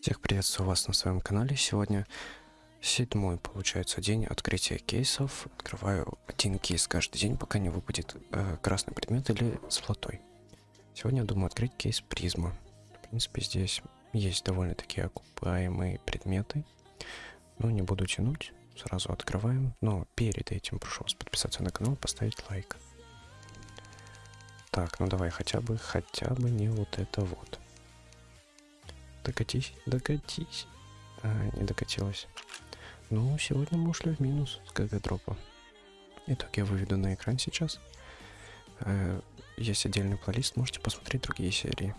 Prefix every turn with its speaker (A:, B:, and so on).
A: Всех приветствую вас на своем канале. Сегодня седьмой, получается, день открытия кейсов. Открываю один кейс каждый день, пока не выпадет э, красный предмет или золотой. Сегодня я думаю открыть кейс призма. В принципе, здесь есть довольно-таки окупаемые предметы. Но не буду тянуть, сразу открываем. Но перед этим прошу вас подписаться на канал, поставить лайк. Так, ну давай хотя бы, хотя бы не вот это вот. Докатись, докатись. А, не докатилась. Ну, сегодня мы ушли в минус с ГГ дропа. Итак, я выведу на экран сейчас. Э, есть отдельный плейлист, можете посмотреть другие серии.